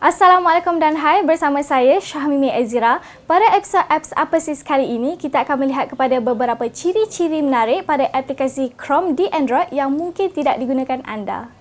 Assalamualaikum dan hai bersama saya Syahmimi Ezira. Pada episod apps apa sih kali ini kita akan melihat kepada beberapa ciri-ciri menarik pada aplikasi Chrome di Android yang mungkin tidak digunakan anda.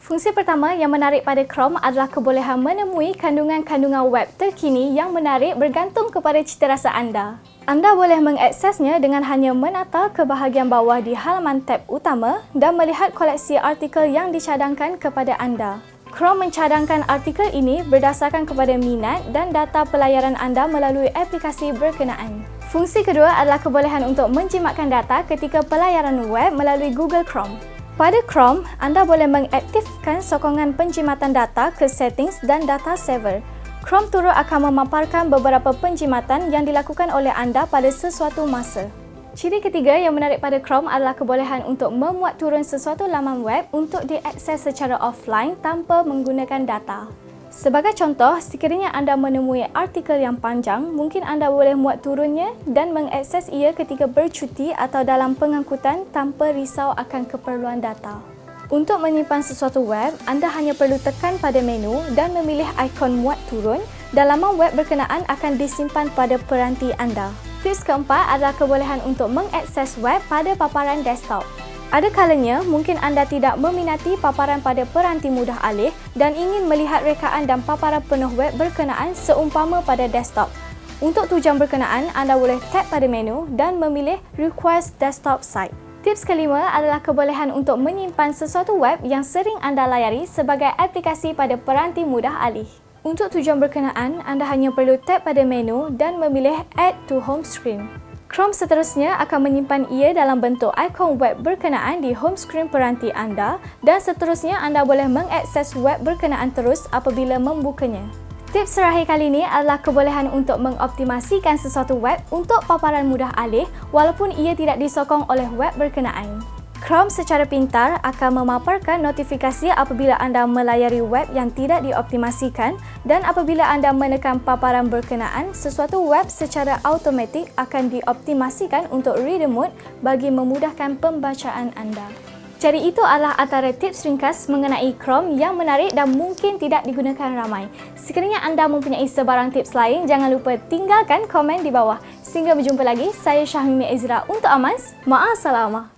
Fungsi pertama yang menarik pada Chrome adalah kebolehan menemui kandungan-kandungan web terkini yang menarik bergantung kepada citarasa anda. Anda boleh mengaksesnya dengan hanya menata ke bahagian bawah di halaman tab utama dan melihat koleksi artikel yang dicadangkan kepada anda. Chrome mencadangkan artikel ini berdasarkan kepada minat dan data pelayaran anda melalui aplikasi berkenaan. Fungsi kedua adalah kebolehan untuk menjimatkan data ketika pelayaran web melalui Google Chrome. Pada Chrome, anda boleh mengaktifkan sokongan penjimatan data ke settings dan data saver. Chrome turut akan memaparkan beberapa penjimatan yang dilakukan oleh anda pada sesuatu masa. Ciri ketiga yang menarik pada Chrome adalah kebolehan untuk memuat turun sesuatu laman web untuk diakses secara offline tanpa menggunakan data. Sebagai contoh, sekiranya anda menemui artikel yang panjang, mungkin anda boleh muat turunnya dan mengakses ia ketika bercuti atau dalam pengangkutan tanpa risau akan keperluan data. Untuk menyimpan sesuatu web, anda hanya perlu tekan pada menu dan memilih ikon muat turun dan laman web berkenaan akan disimpan pada peranti anda. Tips keempat adalah kebolehan untuk mengakses web pada paparan desktop. Ada kalanya mungkin anda tidak meminati paparan pada peranti mudah alih dan ingin melihat rekaan dan paparan penuh web berkenaan seumpama pada desktop. Untuk tujuan berkenaan, anda boleh tap pada menu dan memilih Request Desktop Site. Tips kelima adalah kebolehan untuk menyimpan sesuatu web yang sering anda layari sebagai aplikasi pada peranti mudah alih. Untuk tujuan berkenaan, anda hanya perlu tap pada menu dan memilih Add to Home Screen. Chrome seterusnya akan menyimpan ia dalam bentuk ikon web berkenaan di home screen peranti anda dan seterusnya anda boleh mengakses web berkenaan terus apabila membukanya. Tips terakhir kali ini adalah kebolehan untuk mengoptimasikan sesuatu web untuk paparan mudah alih walaupun ia tidak disokong oleh web berkenaan. Chrome secara pintar akan memaparkan notifikasi apabila anda melayari web yang tidak dioptimasikan dan apabila anda menekan paparan berkenaan, sesuatu web secara automatik akan dioptimasikan untuk reader mode bagi memudahkan pembacaan anda. Jadi itu adalah antara tips ringkas mengenai Chrome yang menarik dan mungkin tidak digunakan ramai. Sekiranya anda mempunyai sebarang tips lain, jangan lupa tinggalkan komen di bawah. Sehingga berjumpa lagi, saya Syahmimi Ezra untuk Amaz. Ma'asalamah.